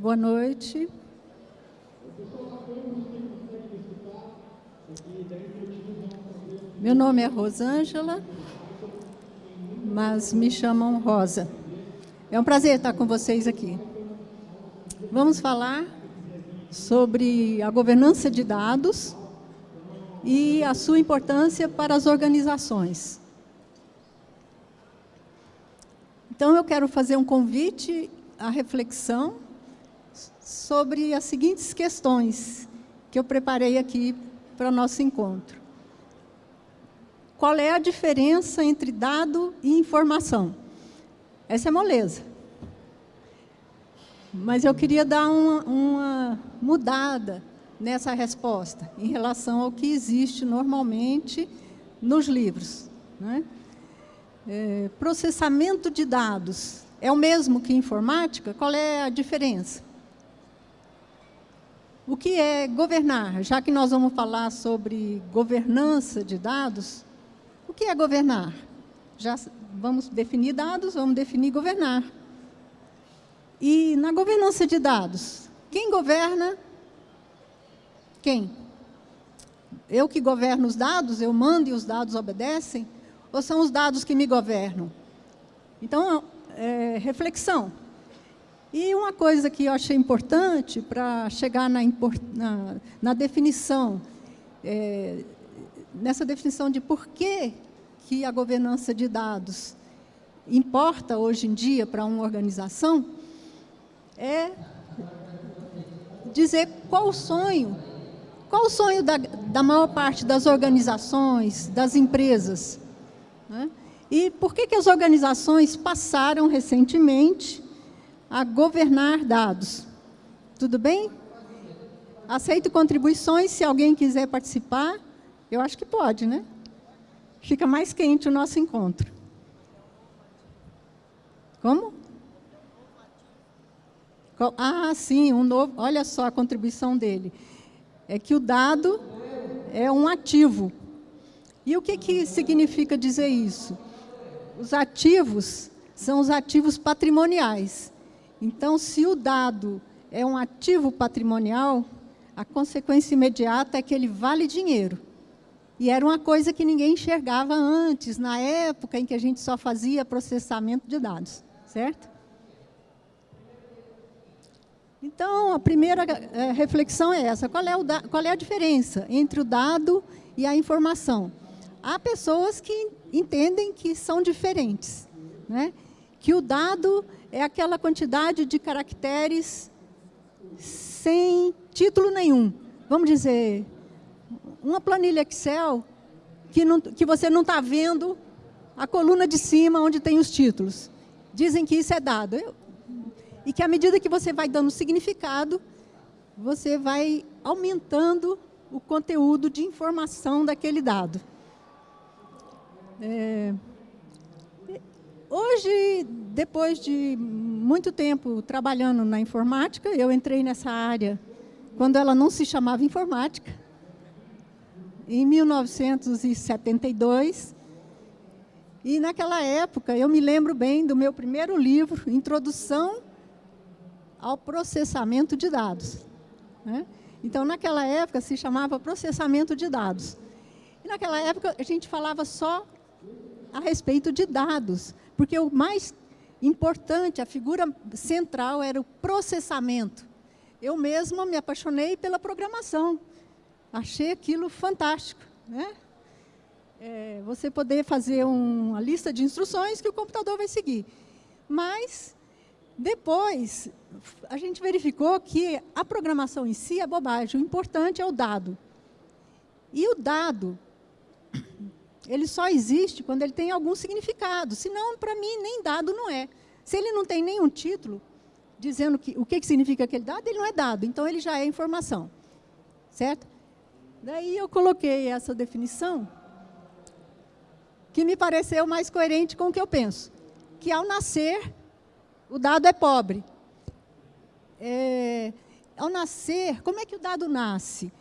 Boa noite. Meu nome é Rosângela, mas me chamam Rosa. É um prazer estar com vocês aqui. Vamos falar sobre a governança de dados e a sua importância para as organizações. Então, eu quero fazer um convite à reflexão sobre as seguintes questões que eu preparei aqui para o nosso encontro. Qual é a diferença entre dado e informação? Essa é moleza. Mas eu queria dar uma, uma mudada nessa resposta em relação ao que existe normalmente nos livros. Né? É, processamento de dados é o mesmo que informática? Qual é a diferença? O que é governar? Já que nós vamos falar sobre governança de dados, o que é governar? Já vamos definir dados, vamos definir governar. E na governança de dados, quem governa? Quem? Eu que governo os dados, eu mando e os dados obedecem? Ou são os dados que me governam? Então, é, reflexão. E uma coisa que eu achei importante para chegar na, na, na definição, é, nessa definição de por que, que a governança de dados importa hoje em dia para uma organização, é dizer qual o sonho, qual o sonho da, da maior parte das organizações, das empresas. Né? E por que, que as organizações passaram recentemente a governar dados. Tudo bem? Aceito contribuições, se alguém quiser participar, eu acho que pode, né? Fica mais quente o nosso encontro. Como? Ah, sim, um novo, olha só a contribuição dele. É que o dado é um ativo. E o que, que significa dizer isso? Os ativos são os ativos patrimoniais. Então, se o dado é um ativo patrimonial, a consequência imediata é que ele vale dinheiro. E era uma coisa que ninguém enxergava antes, na época em que a gente só fazia processamento de dados, certo? Então, a primeira é, reflexão é essa. Qual é, qual é a diferença entre o dado e a informação? Há pessoas que entendem que são diferentes. Né? Que o dado é aquela quantidade de caracteres sem título nenhum. Vamos dizer, uma planilha Excel que, não, que você não está vendo a coluna de cima onde tem os títulos. Dizem que isso é dado. Eu, e que à medida que você vai dando significado, você vai aumentando o conteúdo de informação daquele dado. É, Hoje, depois de muito tempo trabalhando na informática, eu entrei nessa área quando ela não se chamava informática, em 1972. E naquela época, eu me lembro bem do meu primeiro livro, Introdução ao Processamento de Dados. Né? Então, naquela época, se chamava processamento de dados. E naquela época, a gente falava só a respeito de dados, porque o mais importante, a figura central era o processamento. Eu mesma me apaixonei pela programação. Achei aquilo fantástico. Né? É, você poder fazer um, uma lista de instruções que o computador vai seguir. Mas, depois, a gente verificou que a programação em si é bobagem. O importante é o dado. E o dado ele só existe quando ele tem algum significado. Senão, para mim, nem dado não é. Se ele não tem nenhum título dizendo que, o que, que significa aquele dado, ele não é dado. Então, ele já é informação. Certo? Daí eu coloquei essa definição que me pareceu mais coerente com o que eu penso. Que ao nascer, o dado é pobre. É, ao nascer, como é que o dado nasce?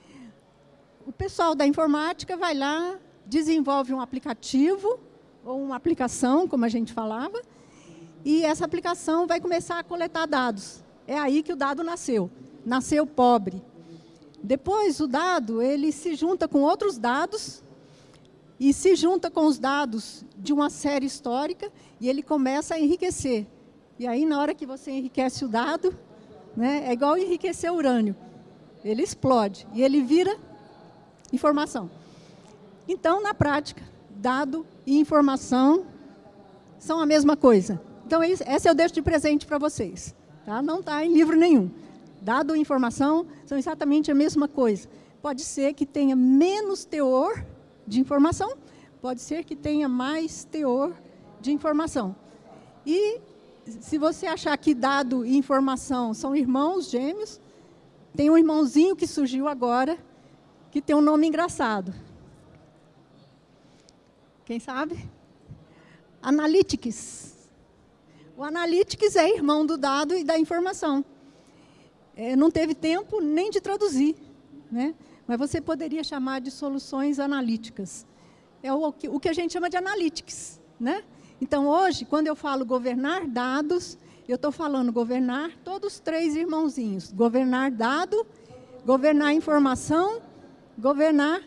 O pessoal da informática vai lá, desenvolve um aplicativo ou uma aplicação, como a gente falava, e essa aplicação vai começar a coletar dados. É aí que o dado nasceu. Nasceu pobre. Depois, o dado ele se junta com outros dados e se junta com os dados de uma série histórica e ele começa a enriquecer. E aí, na hora que você enriquece o dado, né, é igual enriquecer urânio. Ele explode e ele vira informação. Então, na prática, dado e informação são a mesma coisa. Então, esse eu deixo de presente para vocês. Tá? Não está em livro nenhum. Dado e informação são exatamente a mesma coisa. Pode ser que tenha menos teor de informação, pode ser que tenha mais teor de informação. E se você achar que dado e informação são irmãos gêmeos, tem um irmãozinho que surgiu agora, que tem um nome engraçado. Quem sabe? Analytics. O Analytics é irmão do dado e da informação. É, não teve tempo nem de traduzir, né? mas você poderia chamar de soluções analíticas. É o que, o que a gente chama de analytics. Né? Então, hoje, quando eu falo governar dados, eu estou falando governar todos os três irmãozinhos. Governar dado, governar informação, governar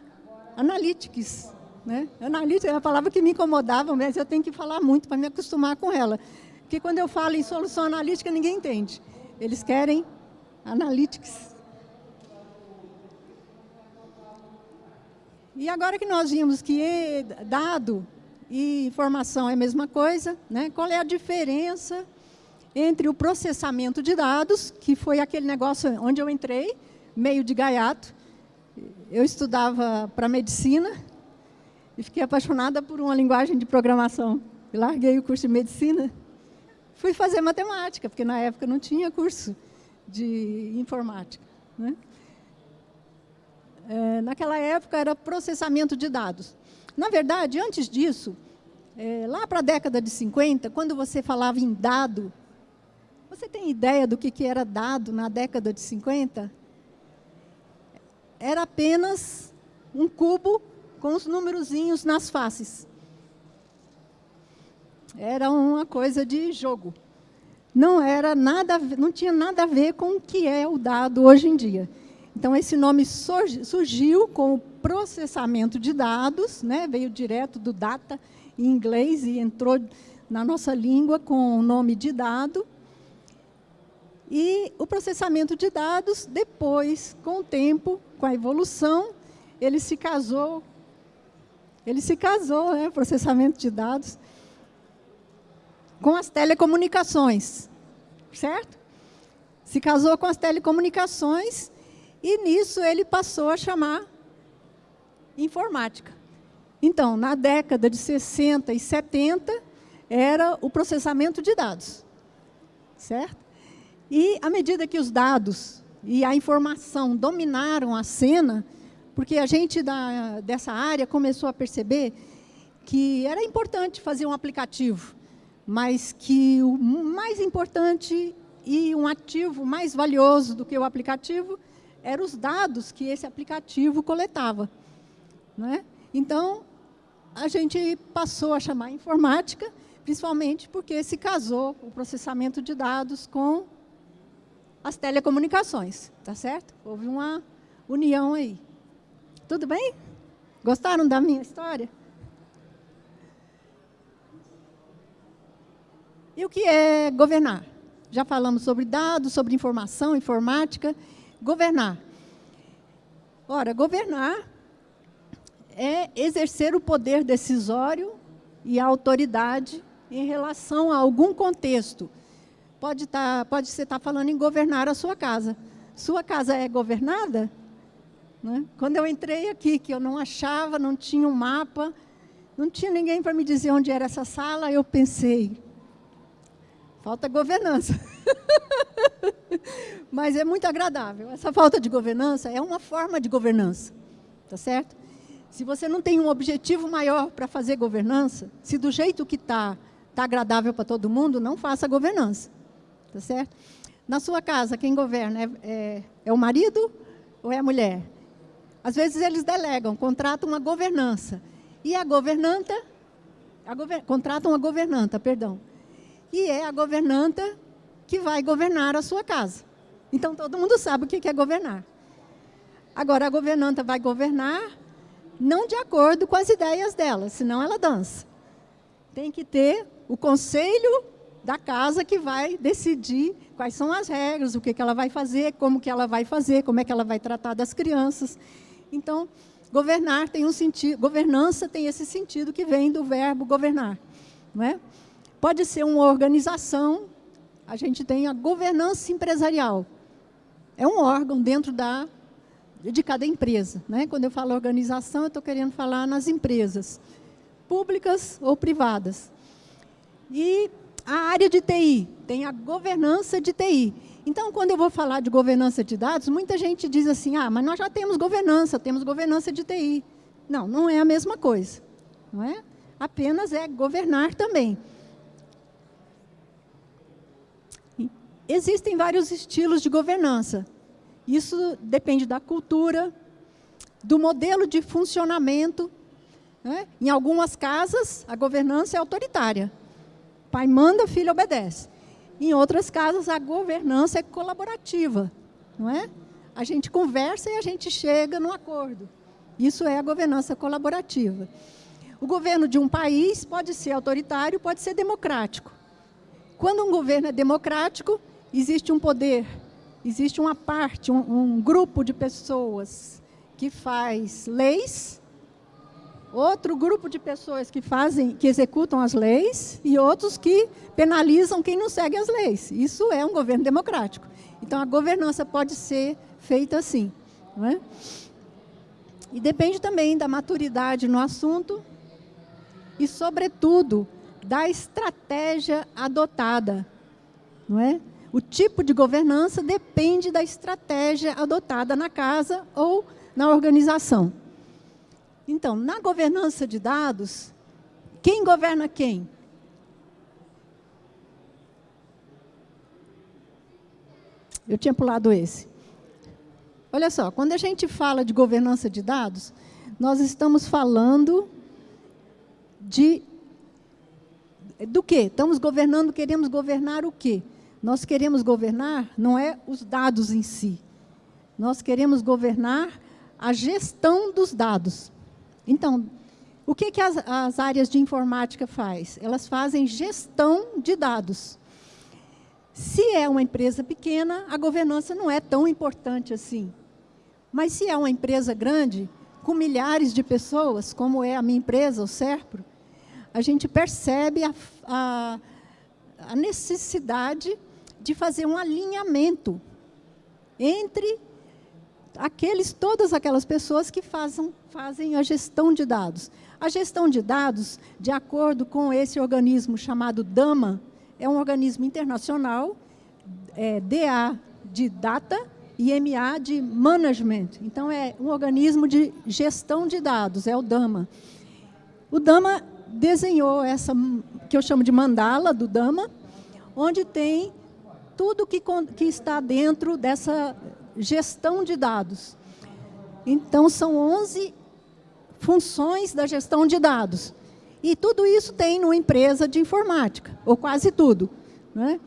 analytics. Né? Analytics é a palavra que me incomodava, mas eu tenho que falar muito para me acostumar com ela. Porque quando eu falo em solução analítica, ninguém entende. Eles querem analytics. E agora que nós vimos que dado e informação é a mesma coisa, né? qual é a diferença entre o processamento de dados, que foi aquele negócio onde eu entrei, meio de gaiato. Eu estudava para medicina e fiquei apaixonada por uma linguagem de programação. E larguei o curso de medicina, fui fazer matemática, porque na época não tinha curso de informática. Né? É, naquela época era processamento de dados. Na verdade, antes disso, é, lá para a década de 50, quando você falava em dado, você tem ideia do que, que era dado na década de 50? Era apenas um cubo com os numerozinhos nas faces. Era uma coisa de jogo. Não era nada, não tinha nada a ver com o que é o dado hoje em dia. Então, esse nome surgiu com o processamento de dados, né? veio direto do data em inglês e entrou na nossa língua com o nome de dado. E o processamento de dados, depois, com o tempo, com a evolução, ele se casou, ele se casou, né, processamento de dados, com as telecomunicações, certo? Se casou com as telecomunicações e nisso ele passou a chamar informática. Então, na década de 60 e 70, era o processamento de dados. Certo? E à medida que os dados e a informação dominaram a cena, porque a gente da, dessa área começou a perceber que era importante fazer um aplicativo, mas que o mais importante e um ativo mais valioso do que o aplicativo eram os dados que esse aplicativo coletava. Né? Então, a gente passou a chamar informática, principalmente porque se casou o processamento de dados com as telecomunicações, tá certo? Houve uma união aí. Tudo bem? Gostaram da minha história? E o que é governar? Já falamos sobre dados, sobre informação, informática. Governar. Ora, governar é exercer o poder decisório e a autoridade em relação a algum contexto. Pode, tá, pode você estar tá falando em governar a sua casa. Sua casa é governada? Né? Quando eu entrei aqui, que eu não achava, não tinha um mapa, não tinha ninguém para me dizer onde era essa sala, eu pensei, falta governança. Mas é muito agradável. Essa falta de governança é uma forma de governança, tá certo? Se você não tem um objetivo maior para fazer governança, se do jeito que está, está agradável para todo mundo, não faça governança, tá certo? Na sua casa, quem governa é, é, é o marido ou é a mulher? Às vezes eles delegam, contratam uma governança. E a governanta a contratam a governanta, perdão. E é a governanta que vai governar a sua casa. Então, todo mundo sabe o que é governar. Agora, a governanta vai governar não de acordo com as ideias dela, senão ela dança. Tem que ter o conselho da casa que vai decidir quais são as regras, o que, que ela vai fazer, como que ela vai fazer, como é que ela vai tratar das crianças. Então, governar tem um sentido, governança tem esse sentido que vem do verbo governar. Não é? Pode ser uma organização, a gente tem a governança empresarial. É um órgão dentro da, de cada empresa. Né? Quando eu falo organização, eu estou querendo falar nas empresas, públicas ou privadas. E a área de TI, tem a governança de TI. Então, quando eu vou falar de governança de dados, muita gente diz assim, ah, mas nós já temos governança, temos governança de TI. Não, não é a mesma coisa. Não é? Apenas é governar também. Existem vários estilos de governança. Isso depende da cultura, do modelo de funcionamento. Né? Em algumas casas, a governança é autoritária. Pai manda, filho obedece. Em outras casas, a governança é colaborativa, não é? A gente conversa e a gente chega no acordo. Isso é a governança colaborativa. O governo de um país pode ser autoritário, pode ser democrático. Quando um governo é democrático, existe um poder, existe uma parte, um, um grupo de pessoas que faz leis outro grupo de pessoas que fazem, que executam as leis e outros que penalizam quem não segue as leis. Isso é um governo democrático. Então, a governança pode ser feita assim. Não é? E depende também da maturidade no assunto e, sobretudo, da estratégia adotada. Não é? O tipo de governança depende da estratégia adotada na casa ou na organização. Então, na governança de dados, quem governa quem? Eu tinha pulado esse. Olha só, quando a gente fala de governança de dados, nós estamos falando de do quê? Estamos governando, queremos governar o quê? Nós queremos governar não é os dados em si. Nós queremos governar a gestão dos dados. Então, o que, que as, as áreas de informática faz? Elas fazem gestão de dados. Se é uma empresa pequena, a governança não é tão importante assim. Mas se é uma empresa grande, com milhares de pessoas, como é a minha empresa, o Serpro, a gente percebe a, a, a necessidade de fazer um alinhamento entre aqueles, todas aquelas pessoas que fazem, fazem a gestão de dados. A gestão de dados, de acordo com esse organismo chamado DAMA, é um organismo internacional, é, DA de Data e MA de Management. Então, é um organismo de gestão de dados, é o DAMA. O DAMA desenhou essa, que eu chamo de mandala do DAMA, onde tem tudo que, que está dentro dessa gestão de dados. Então, são 11 funções da gestão de dados. E tudo isso tem numa empresa de informática, ou quase tudo. Né?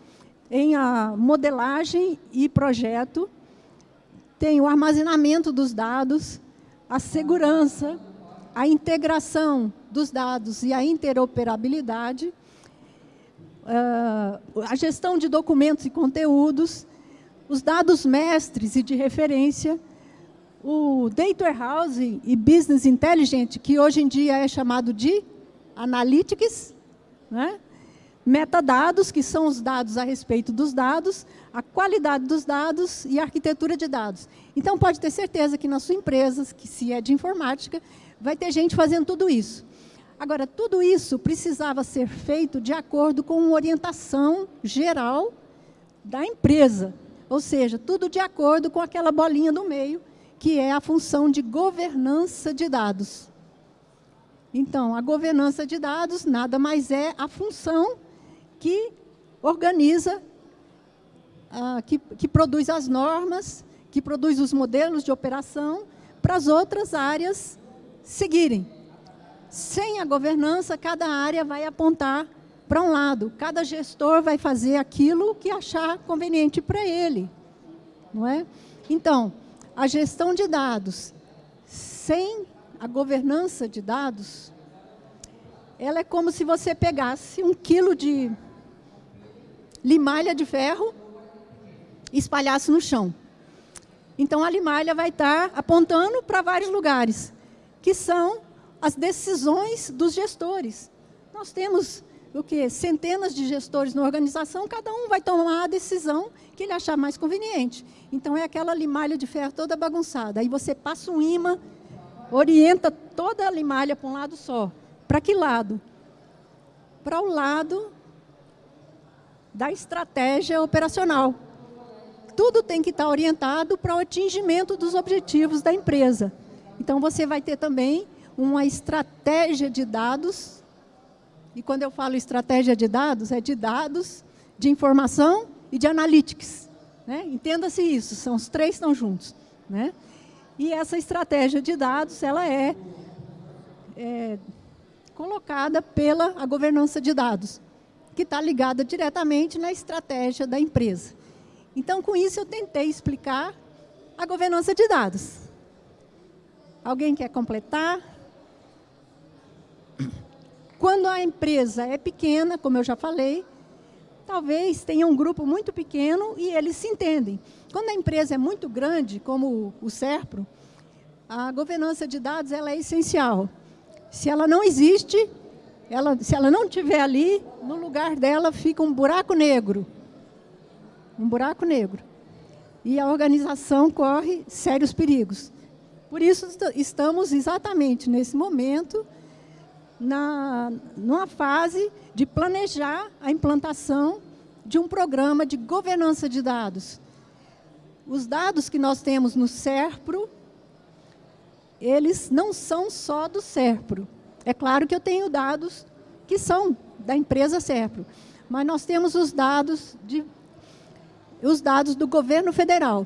Em a modelagem e projeto, tem o armazenamento dos dados, a segurança, a integração dos dados e a interoperabilidade, ah, a gestão de documentos e conteúdos, os dados mestres e de referência, o Data Warehousing e Business Intelligence, que hoje em dia é chamado de Analytics, né? metadados, que são os dados a respeito dos dados, a qualidade dos dados e a arquitetura de dados. Então, pode ter certeza que na sua empresa, que se é de informática, vai ter gente fazendo tudo isso. Agora, tudo isso precisava ser feito de acordo com uma orientação geral da empresa. Ou seja, tudo de acordo com aquela bolinha do meio, que é a função de governança de dados. Então, a governança de dados nada mais é a função que organiza, uh, que, que produz as normas, que produz os modelos de operação para as outras áreas seguirem. Sem a governança, cada área vai apontar para um lado. Cada gestor vai fazer aquilo que achar conveniente para ele. Não é? Então, a gestão de dados sem a governança de dados, ela é como se você pegasse um quilo de limalha de ferro e espalhasse no chão. Então, a limalha vai estar apontando para vários lugares, que são as decisões dos gestores. Nós temos o que centenas de gestores na organização, cada um vai tomar a decisão que ele achar mais conveniente. Então, é aquela limalha de ferro toda bagunçada. Aí você passa um imã, orienta toda a limalha para um lado só. Para que lado? Para o lado da estratégia operacional. Tudo tem que estar orientado para o atingimento dos objetivos da empresa. Então, você vai ter também uma estratégia de dados. E quando eu falo estratégia de dados, é de dados, de informação e de analytics. Né? Entenda-se isso, são os três estão juntos. Né? E essa estratégia de dados, ela é, é colocada pela a governança de dados, que está ligada diretamente na estratégia da empresa. Então, com isso, eu tentei explicar a governança de dados. Alguém quer completar? Quando a empresa é pequena, como eu já falei, talvez tenha um grupo muito pequeno e eles se entendem. Quando a empresa é muito grande, como o SERPRO, a governança de dados ela é essencial. Se ela não existe, ela, se ela não estiver ali, no lugar dela fica um buraco negro um buraco negro. E a organização corre sérios perigos. Por isso, estamos exatamente nesse momento, na, numa fase de planejar a implantação de um programa de governança de dados. Os dados que nós temos no SERPRO, eles não são só do SERPRO. É claro que eu tenho dados que são da empresa SERPRO, mas nós temos os dados de os dados do governo federal.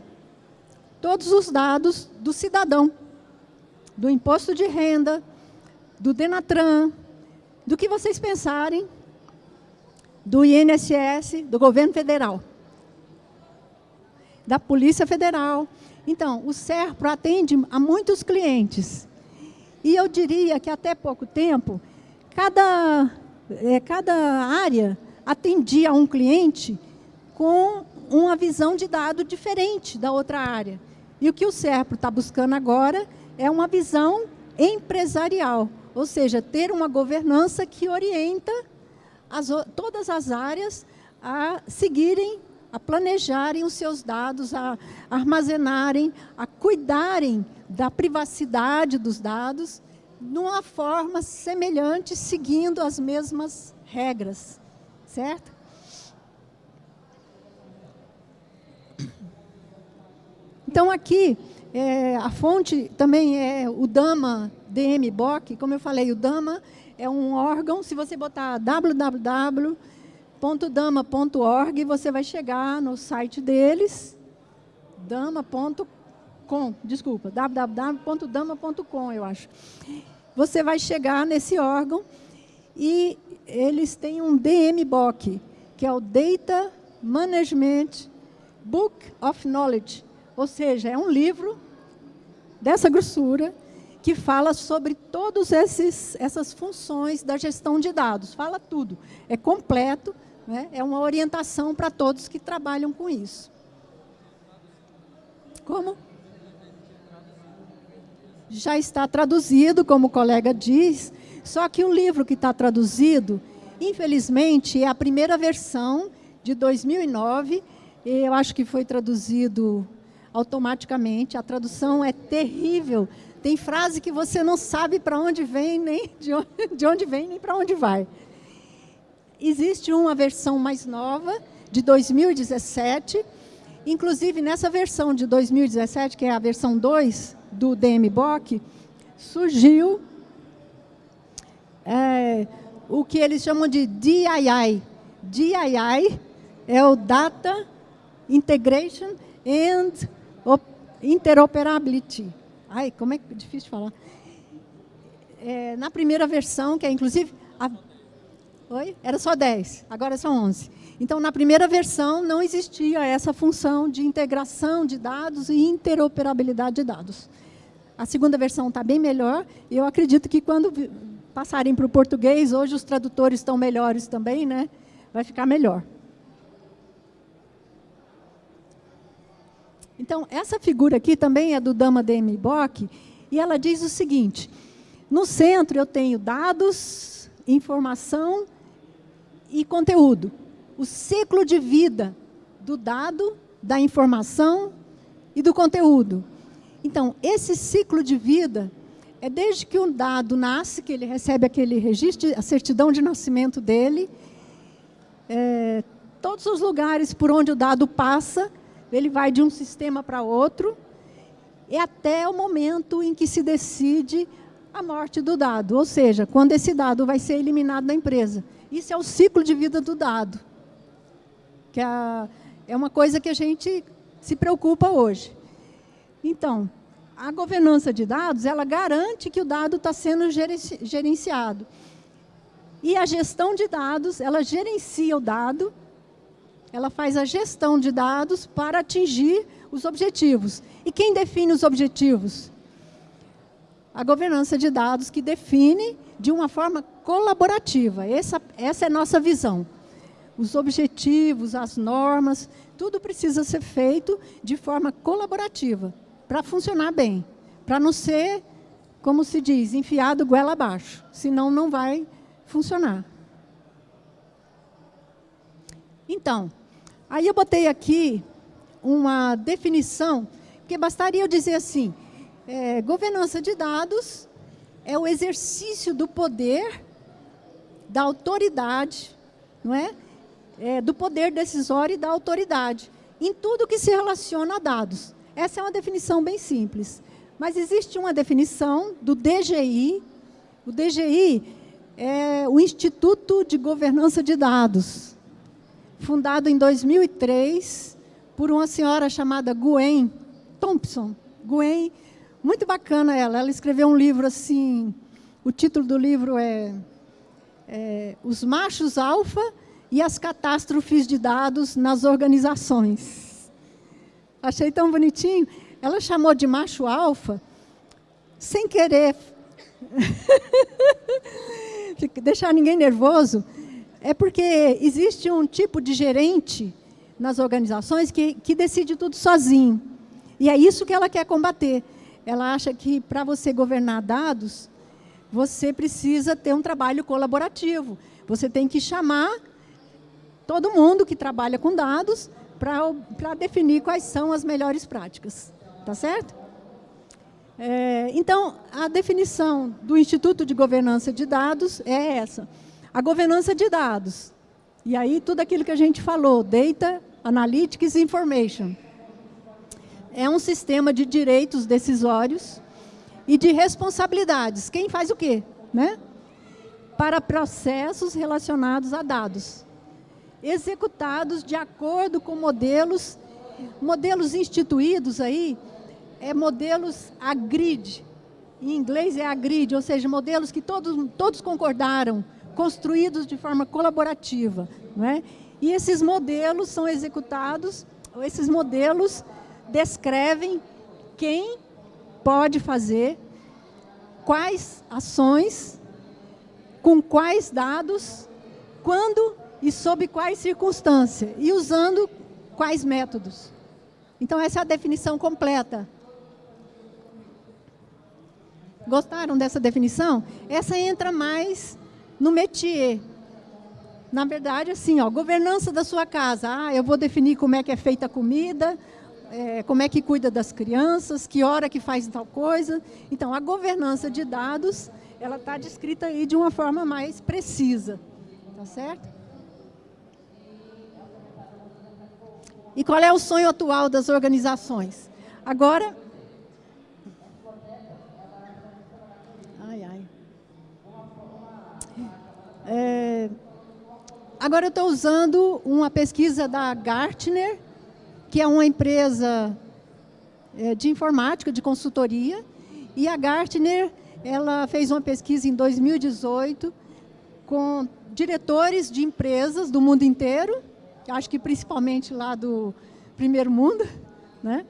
Todos os dados do cidadão, do imposto de renda, do Denatran, do que vocês pensarem, do INSS, do governo federal, da Polícia Federal. Então, o SERPRO atende a muitos clientes. E eu diria que até pouco tempo, cada, é, cada área atendia a um cliente com uma visão de dado diferente da outra área. E o que o SERPRO está buscando agora é uma visão empresarial, ou seja, ter uma governança que orienta as, todas as áreas a seguirem, a planejarem os seus dados, a armazenarem, a cuidarem da privacidade dos dados, numa forma semelhante, seguindo as mesmas regras, certo? Então, aqui, é, a fonte também é o DAMA DMBOK. Como eu falei, o DAMA é um órgão. Se você botar www.dama.org, você vai chegar no site deles, dama.com, desculpa, www.dama.com, eu acho. Você vai chegar nesse órgão e eles têm um DMBOK, que é o Data Management Book of Knowledge, ou seja, é um livro dessa grossura que fala sobre todas essas funções da gestão de dados. Fala tudo. É completo, né? é uma orientação para todos que trabalham com isso. Como? Já está traduzido, como o colega diz, só que o livro que está traduzido, infelizmente, é a primeira versão de 2009, eu acho que foi traduzido automaticamente. A tradução é terrível. Tem frase que você não sabe para onde vem, nem de onde, de onde vem, nem para onde vai. Existe uma versão mais nova, de 2017. Inclusive, nessa versão de 2017, que é a versão 2 do DMBOK, surgiu é, o que eles chamam de DII. DII é o Data Integration and interoperability. Ai, como é difícil falar. é, na primeira versão, que é inclusive... A, oi? Era só 10, agora são 11. Então, na primeira versão, não existia essa função de integração de dados e interoperabilidade de dados. A segunda versão está bem melhor, e eu acredito que quando passarem para o português, hoje os tradutores estão melhores também, né? vai ficar melhor. Então, essa figura aqui também é do Dama D.M. Bock, e ela diz o seguinte, no centro eu tenho dados, informação e conteúdo. O ciclo de vida do dado, da informação e do conteúdo. Então, esse ciclo de vida é desde que o dado nasce, que ele recebe aquele registro, a certidão de nascimento dele, é, todos os lugares por onde o dado passa, ele vai de um sistema para outro, e até o momento em que se decide a morte do dado, ou seja, quando esse dado vai ser eliminado da empresa. Isso é o ciclo de vida do dado, que é, é uma coisa que a gente se preocupa hoje. Então, a governança de dados, ela garante que o dado está sendo gerenciado. E a gestão de dados, ela gerencia o dado, ela faz a gestão de dados para atingir os objetivos. E quem define os objetivos? A governança de dados que define de uma forma colaborativa. Essa, essa é a nossa visão. Os objetivos, as normas, tudo precisa ser feito de forma colaborativa, para funcionar bem, para não ser, como se diz, enfiado goela abaixo, senão não vai funcionar. Então, aí eu botei aqui uma definição, que bastaria eu dizer assim, é, governança de dados é o exercício do poder, da autoridade, não é? é? do poder decisório e da autoridade, em tudo que se relaciona a dados. Essa é uma definição bem simples. Mas existe uma definição do DGI. O DGI é o Instituto de Governança de Dados, fundado em 2003 por uma senhora chamada Gwen Thompson. Gwen muito bacana ela. Ela escreveu um livro assim, o título do livro é, é Os Machos Alfa e as Catástrofes de Dados nas Organizações. Achei tão bonitinho. Ela chamou de macho alfa, sem querer deixar ninguém nervoso, é porque existe um tipo de gerente nas organizações que, que decide tudo sozinho. E é isso que ela quer combater ela acha que para você governar dados, você precisa ter um trabalho colaborativo. Você tem que chamar todo mundo que trabalha com dados para definir quais são as melhores práticas. Tá certo? É, então, a definição do Instituto de Governança de Dados é essa. A governança de dados. E aí, tudo aquilo que a gente falou, Data, Analytics Information é um sistema de direitos decisórios e de responsabilidades. Quem faz o quê? Né? Para processos relacionados a dados, executados de acordo com modelos, modelos instituídos aí, é modelos agrid, em inglês é agrid, ou seja, modelos que todos, todos concordaram, construídos de forma colaborativa. Não é? E esses modelos são executados, esses modelos descrevem quem pode fazer, quais ações, com quais dados, quando e sob quais circunstâncias, e usando quais métodos. Então, essa é a definição completa. Gostaram dessa definição? Essa entra mais no métier. Na verdade, assim, ó, governança da sua casa. Ah, eu vou definir como é que é feita a comida, é, como é que cuida das crianças, que hora que faz tal coisa. Então, a governança de dados, ela está descrita aí de uma forma mais precisa. Tá certo? E qual é o sonho atual das organizações? Agora... Ai, ai. É, agora eu estou usando uma pesquisa da Gartner, que é uma empresa é, de informática, de consultoria, e a Gartner ela fez uma pesquisa em 2018 com diretores de empresas do mundo inteiro, acho que principalmente lá do primeiro mundo, né?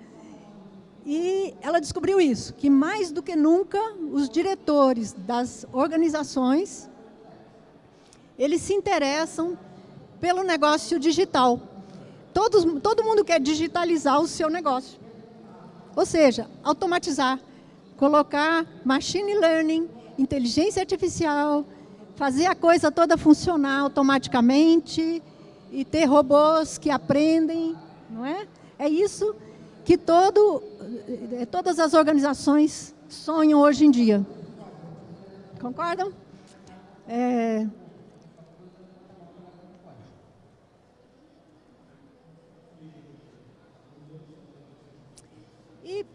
E ela descobriu isso, que mais do que nunca os diretores das organizações, eles se interessam pelo negócio digital. Todos, todo mundo quer digitalizar o seu negócio. Ou seja, automatizar, colocar machine learning, inteligência artificial, fazer a coisa toda funcionar automaticamente e ter robôs que aprendem, não é? É isso que todo, eh, todas as organizações sonham hoje em dia. Concordam? É... E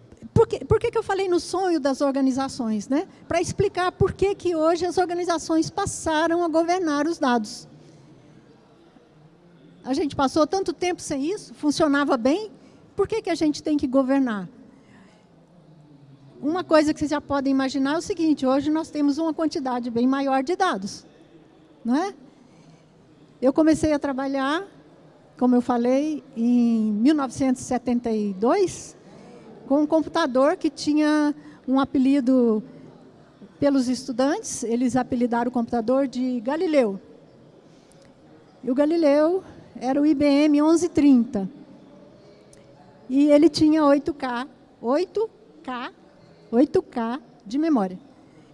por que, por que, que eu falei no sonho das organizações? Né? Para explicar por que, que hoje as organizações passaram a governar os dados. A gente passou tanto tempo sem isso, funcionava bem, por que, que a gente tem que governar? Uma coisa que vocês já podem imaginar é o seguinte, hoje nós temos uma quantidade bem maior de dados. Não é? Eu comecei a trabalhar, como eu falei, em 1972, com um computador que tinha um apelido pelos estudantes, eles apelidaram o computador de Galileu. E o Galileu era o IBM 1130. E ele tinha 8K, 8K, 8K de memória.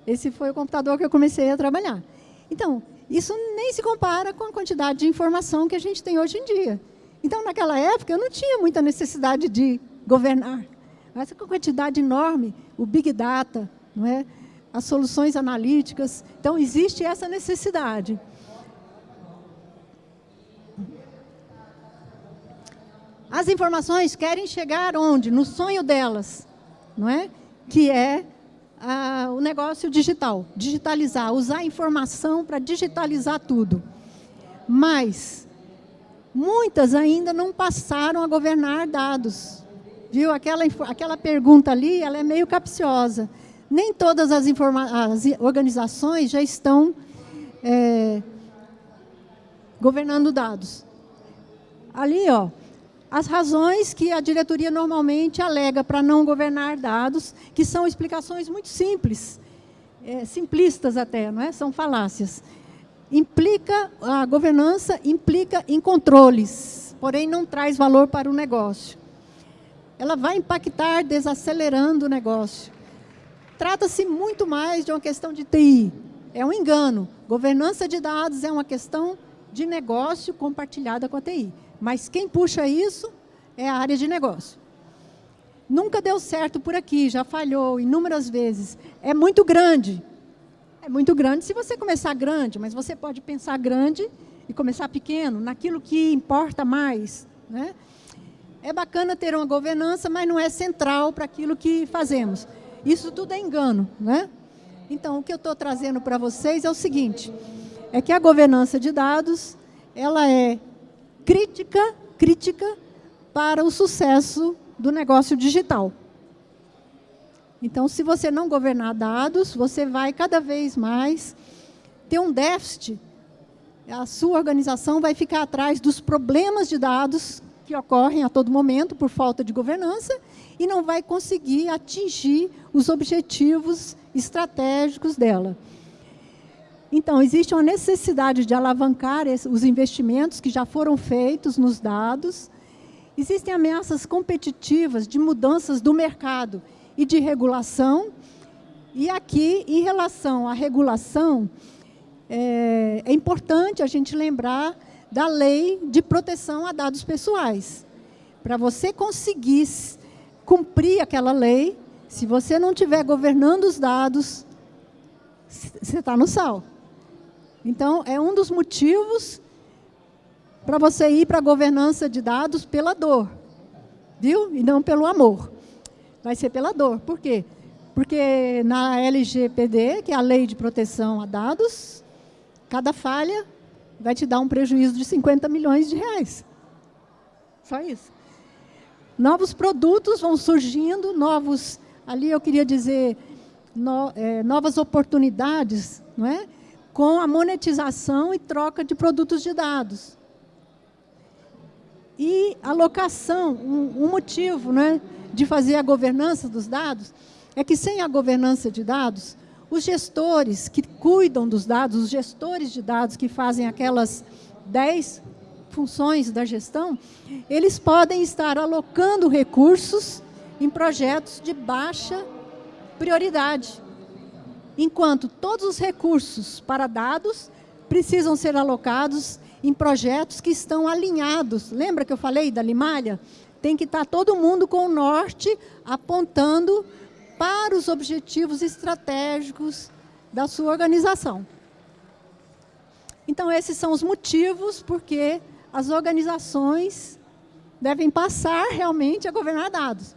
Esse foi o computador que eu comecei a trabalhar. Então, isso nem se compara com a quantidade de informação que a gente tem hoje em dia. Então, naquela época, eu não tinha muita necessidade de governar. Essa quantidade enorme, o Big Data, não é? as soluções analíticas. Então, existe essa necessidade. As informações querem chegar onde? No sonho delas, não é? que é ah, o negócio digital, digitalizar, usar a informação para digitalizar tudo. Mas muitas ainda não passaram a governar dados. Viu? Aquela, aquela pergunta ali, ela é meio capciosa. Nem todas as, as organizações já estão é, governando dados. Ali, ó, as razões que a diretoria normalmente alega para não governar dados, que são explicações muito simples, é, simplistas até, não é? são falácias. Implica, a governança implica em controles, porém não traz valor para o negócio. Ela vai impactar desacelerando o negócio. Trata-se muito mais de uma questão de TI. É um engano. Governança de dados é uma questão de negócio compartilhada com a TI. Mas quem puxa isso é a área de negócio. Nunca deu certo por aqui, já falhou inúmeras vezes. É muito grande. É muito grande se você começar grande, mas você pode pensar grande e começar pequeno, naquilo que importa mais. Né? É bacana ter uma governança, mas não é central para aquilo que fazemos. Isso tudo é engano. Né? Então, o que eu estou trazendo para vocês é o seguinte, é que a governança de dados, ela é crítica, crítica para o sucesso do negócio digital. Então, se você não governar dados, você vai cada vez mais ter um déficit. A sua organização vai ficar atrás dos problemas de dados que ocorrem a todo momento por falta de governança e não vai conseguir atingir os objetivos estratégicos dela. Então, existe uma necessidade de alavancar os investimentos que já foram feitos nos dados. Existem ameaças competitivas de mudanças do mercado e de regulação. E aqui, em relação à regulação, é, é importante a gente lembrar da lei de proteção a dados pessoais. Para você conseguir cumprir aquela lei, se você não estiver governando os dados, você está no sal. Então, é um dos motivos para você ir para a governança de dados pela dor, viu? E não pelo amor. Vai ser pela dor. Por quê? Porque na LGPD, que é a Lei de Proteção a Dados, cada falha vai te dar um prejuízo de 50 milhões de reais. Só isso. Novos produtos vão surgindo, novos... Ali eu queria dizer no, é, novas oportunidades não é? com a monetização e troca de produtos de dados. E alocação, um, um motivo né, de fazer a governança dos dados é que sem a governança de dados, os gestores que cuidam dos dados, os gestores de dados que fazem aquelas 10 funções da gestão, eles podem estar alocando recursos em projetos de baixa prioridade. Enquanto todos os recursos para dados precisam ser alocados em projetos que estão alinhados. Lembra que eu falei da Limalha? Tem que estar todo mundo com o norte apontando para os objetivos estratégicos da sua organização. Então, esses são os motivos porque as organizações devem passar realmente a governar dados.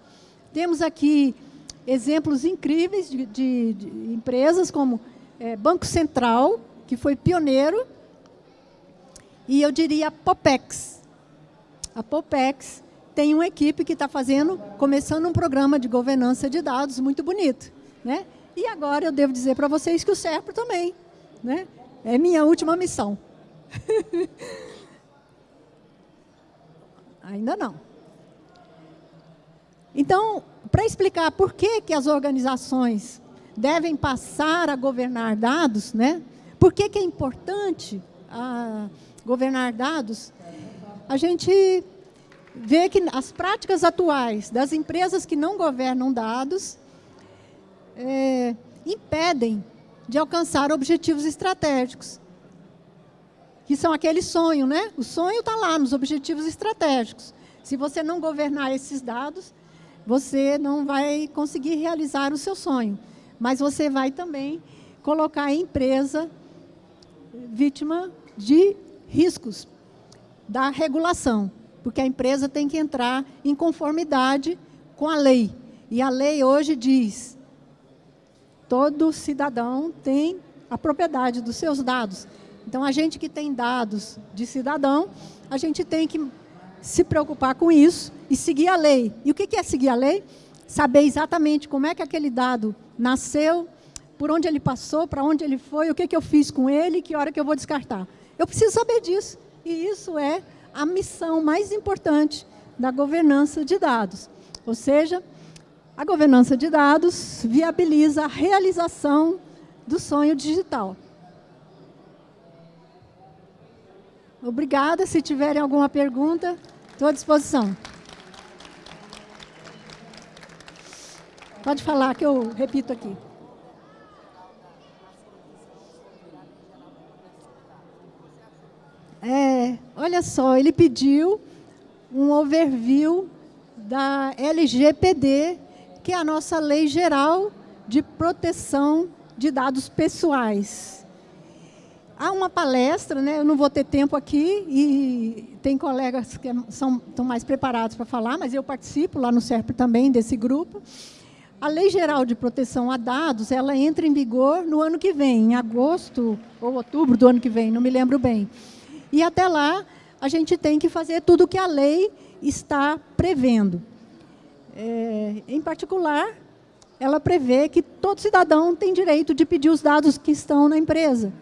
Temos aqui exemplos incríveis de, de, de empresas como é, Banco Central, que foi pioneiro, e eu diria a Popex. A Popex tem uma equipe que está fazendo, começando um programa de governança de dados muito bonito. Né? E agora eu devo dizer para vocês que o SERPRO também. Né? É minha última missão. Ainda não. Então, para explicar por que, que as organizações devem passar a governar dados, né? por que, que é importante a, governar dados, a gente vê que as práticas atuais das empresas que não governam dados é, impedem de alcançar objetivos estratégicos, que são aquele sonho, né? O sonho está lá nos objetivos estratégicos. Se você não governar esses dados, você não vai conseguir realizar o seu sonho. Mas você vai também colocar a empresa vítima de riscos da regulação, porque a empresa tem que entrar em conformidade com a lei. E a lei hoje diz, todo cidadão tem a propriedade dos seus dados. Então, a gente que tem dados de cidadão, a gente tem que se preocupar com isso e seguir a lei. E o que é seguir a lei? Saber exatamente como é que aquele dado nasceu, por onde ele passou, para onde ele foi, o que, eu fiz com ele, que hora que eu vou descartar. Eu preciso saber disso. E isso é a missão mais importante da governança de dados. Ou seja, a governança de dados viabiliza a realização do sonho digital. Obrigada. Se tiverem alguma pergunta, estou à disposição. Pode falar que eu repito aqui. É, olha só, ele pediu um overview da LGPD, que é a nossa Lei Geral de Proteção de Dados Pessoais. Há uma palestra, né, eu não vou ter tempo aqui, e tem colegas que são, estão mais preparados para falar, mas eu participo lá no SERP também desse grupo. A Lei Geral de Proteção a Dados, ela entra em vigor no ano que vem, em agosto ou outubro do ano que vem, não me lembro bem. E até lá, a gente tem que fazer tudo o que a lei está prevendo. É, em particular, ela prevê que todo cidadão tem direito de pedir os dados que estão na empresa.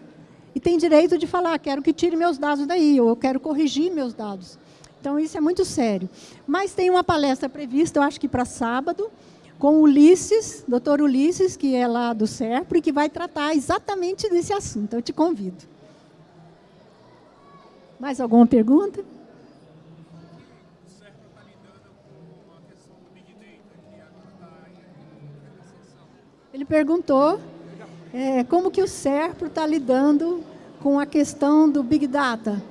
E tem direito de falar, quero que tire meus dados daí, ou eu quero corrigir meus dados. Então, isso é muito sério. Mas tem uma palestra prevista, eu acho que para sábado, com Ulisses, doutor Ulisses, que é lá do SERPRO, e que vai tratar exatamente desse assunto. Eu te convido. Mais alguma pergunta? Ele perguntou é, como que o SERPRO está lidando com a questão do Big Data.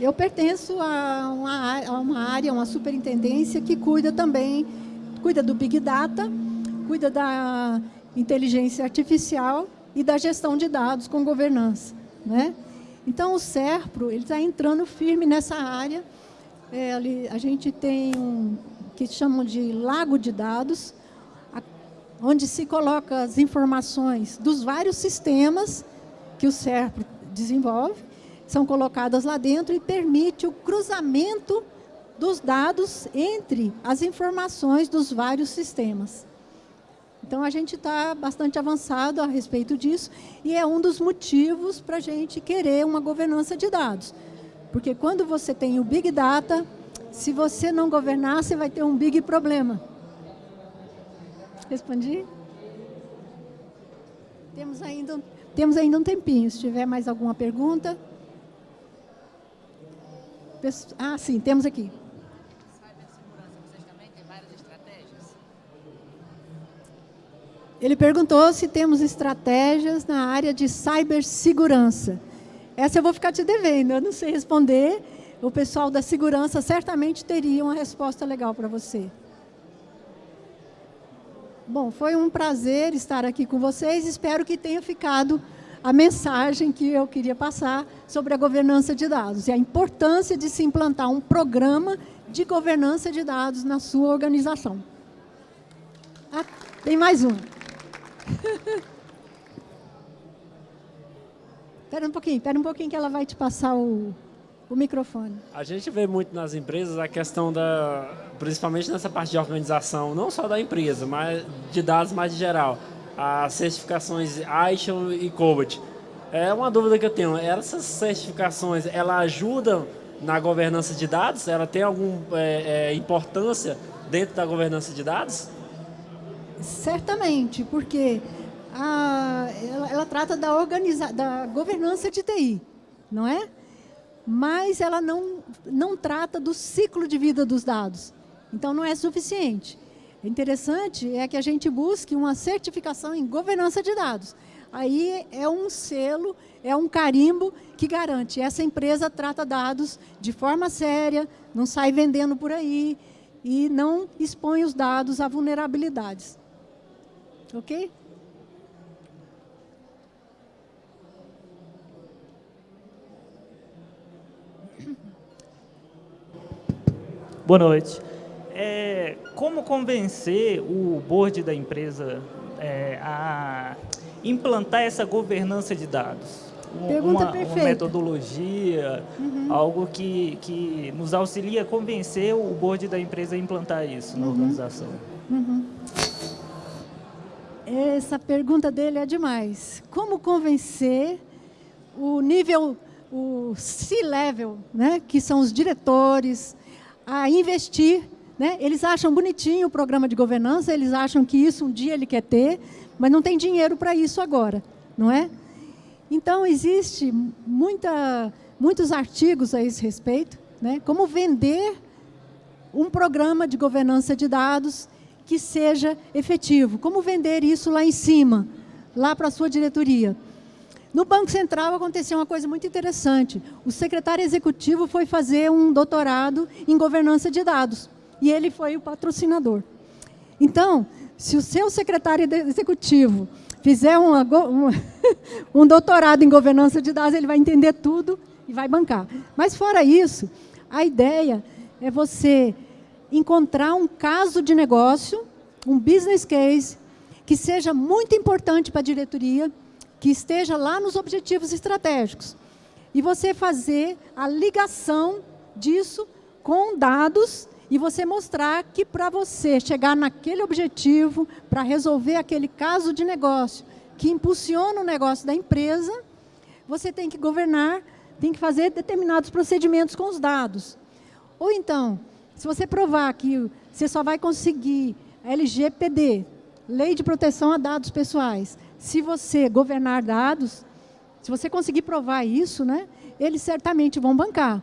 Eu pertenço a uma, a uma área, uma superintendência que cuida também cuida do Big Data, cuida da inteligência artificial e da gestão de dados com governança. Né? Então, o SERPRO está entrando firme nessa área. É, ali, a gente tem um que chamam de lago de dados, a, onde se coloca as informações dos vários sistemas que o SERPRO desenvolve, são colocadas lá dentro e permite o cruzamento dos dados entre as informações dos vários sistemas. Então, a gente está bastante avançado a respeito disso e é um dos motivos para a gente querer uma governança de dados. Porque quando você tem o Big Data, se você não governar, você vai ter um big problema. Respondi? Temos ainda, temos ainda um tempinho. Se tiver mais alguma pergunta. Ah, sim, temos aqui. Ele perguntou se temos estratégias na área de cibersegurança. Essa eu vou ficar te devendo, eu não sei responder. O pessoal da segurança certamente teria uma resposta legal para você. Bom, foi um prazer estar aqui com vocês. Espero que tenha ficado a mensagem que eu queria passar sobre a governança de dados e a importância de se implantar um programa de governança de dados na sua organização. Ah, tem mais um. Espera um pouquinho, espera um pouquinho que ela vai te passar o, o microfone. A gente vê muito nas empresas a questão da, principalmente nessa parte de organização, não só da empresa, mas de dados mais geral, as certificações ISO e COBOT. É uma dúvida que eu tenho, essas certificações, ela ajudam na governança de dados? Ela tem alguma é, é, importância dentro da governança de dados? Certamente, porque a, ela, ela, trata da, organiza, da governança de TI, não é? Mas ela não, não trata do ciclo de vida dos dados. Então, não é suficiente. O interessante é que a gente busque uma certificação em governança de dados. Aí é um selo, é um carimbo que garante essa empresa trata dados de forma séria, não sai vendendo por aí e não expõe os dados a vulnerabilidades. Ok? Boa noite. É, como convencer o board da empresa é, a implantar essa governança de dados? Pergunta uma, perfeita. uma metodologia, uhum. algo que, que nos auxilia a convencer o board da empresa a implantar isso na uhum. organização. Uhum. Essa pergunta dele é demais. Como convencer o nível, o C-level, né, que são os diretores, a investir. Né? Eles acham bonitinho o programa de governança, eles acham que isso um dia ele quer ter, mas não tem dinheiro para isso agora, não é? Então, existe muita, muitos artigos a esse respeito, né? como vender um programa de governança de dados que seja efetivo, como vender isso lá em cima, lá para a sua diretoria. No Banco Central aconteceu uma coisa muito interessante. O secretário executivo foi fazer um doutorado em governança de dados. E ele foi o patrocinador. Então, se o seu secretário executivo fizer uma, uma, um doutorado em governança de dados, ele vai entender tudo e vai bancar. Mas, fora isso, a ideia é você encontrar um caso de negócio, um business case, que seja muito importante para a diretoria, que esteja lá nos objetivos estratégicos. E você fazer a ligação disso com dados e você mostrar que para você chegar naquele objetivo, para resolver aquele caso de negócio que impulsiona o negócio da empresa, você tem que governar, tem que fazer determinados procedimentos com os dados. Ou então, se você provar que você só vai conseguir LGPD, Lei de Proteção a Dados Pessoais, se você governar dados, se você conseguir provar isso, né, eles certamente vão bancar.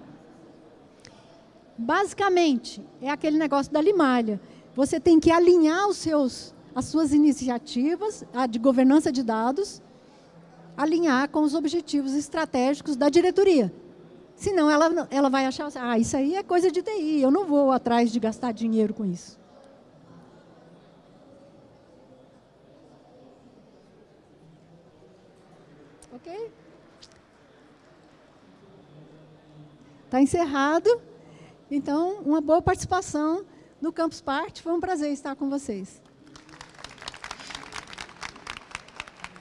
Basicamente, é aquele negócio da limalha. Você tem que alinhar os seus, as suas iniciativas a de governança de dados, alinhar com os objetivos estratégicos da diretoria. Senão, ela, ela vai achar, ah, isso aí é coisa de TI, eu não vou atrás de gastar dinheiro com isso. Ok? Está encerrado. Então, uma boa participação no Campus Party. Foi um prazer estar com vocês.